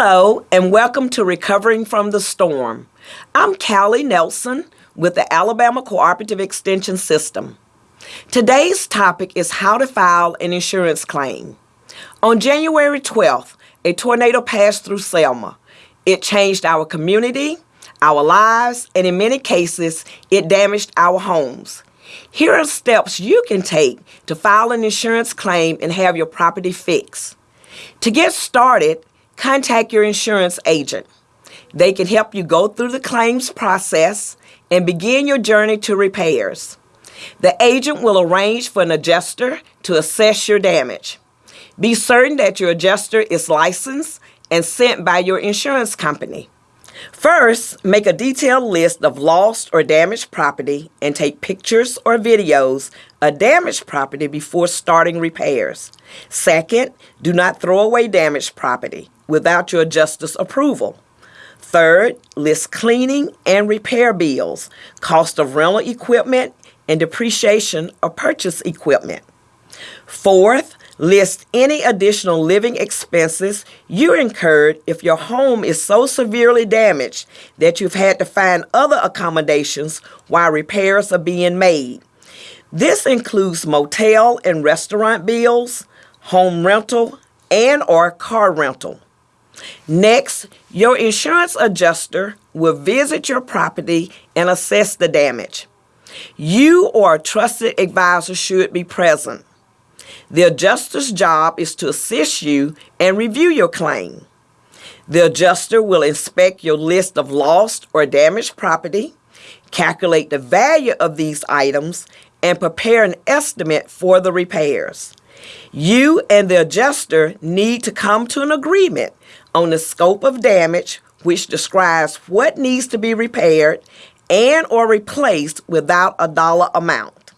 Hello, and welcome to Recovering from the Storm. I'm Callie Nelson with the Alabama Cooperative Extension System. Today's topic is how to file an insurance claim. On January 12th, a tornado passed through Selma. It changed our community, our lives, and in many cases, it damaged our homes. Here are steps you can take to file an insurance claim and have your property fixed. To get started, contact your insurance agent. They can help you go through the claims process and begin your journey to repairs. The agent will arrange for an adjuster to assess your damage. Be certain that your adjuster is licensed and sent by your insurance company. First, make a detailed list of lost or damaged property and take pictures or videos of damaged property before starting repairs. Second, do not throw away damaged property without your adjuster's approval. Third, list cleaning and repair bills, cost of rental equipment, and depreciation of purchase equipment. Fourth, list any additional living expenses you incurred if your home is so severely damaged that you've had to find other accommodations while repairs are being made. This includes motel and restaurant bills, home rental, and or car rental. Next, your insurance adjuster will visit your property and assess the damage. You or a trusted advisor should be present. The adjuster's job is to assist you and review your claim. The adjuster will inspect your list of lost or damaged property, calculate the value of these items, and prepare an estimate for the repairs. You and the adjuster need to come to an agreement on the scope of damage, which describes what needs to be repaired and or replaced without a dollar amount.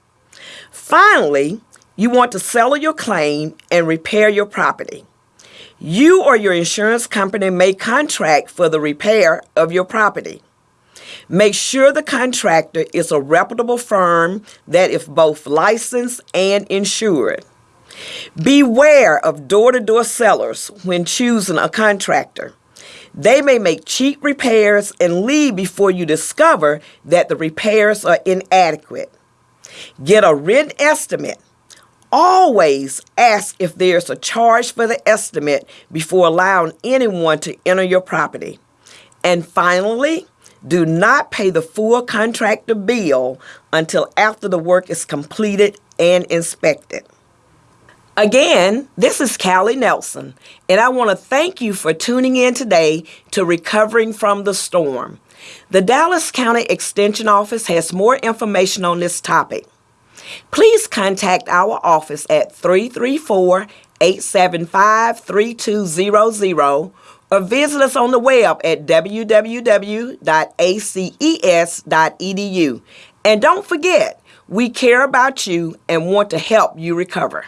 Finally, you want to settle your claim and repair your property. You or your insurance company may contract for the repair of your property. Make sure the contractor is a reputable firm that is both licensed and insured. Beware of door to door sellers when choosing a contractor. They may make cheap repairs and leave before you discover that the repairs are inadequate. Get a written estimate. Always ask if there's a charge for the estimate before allowing anyone to enter your property. And finally, do not pay the full contractor bill until after the work is completed and inspected. Again, this is Callie Nelson, and I want to thank you for tuning in today to Recovering from the Storm. The Dallas County Extension Office has more information on this topic. Please contact our office at 334 875 3200 or visit us on the web at www.aces.edu. And don't forget, we care about you and want to help you recover.